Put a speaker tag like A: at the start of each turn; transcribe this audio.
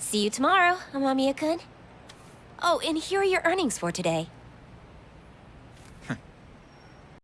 A: See you tomorrow, Amamiya-kun. Oh, and here are your earnings for today.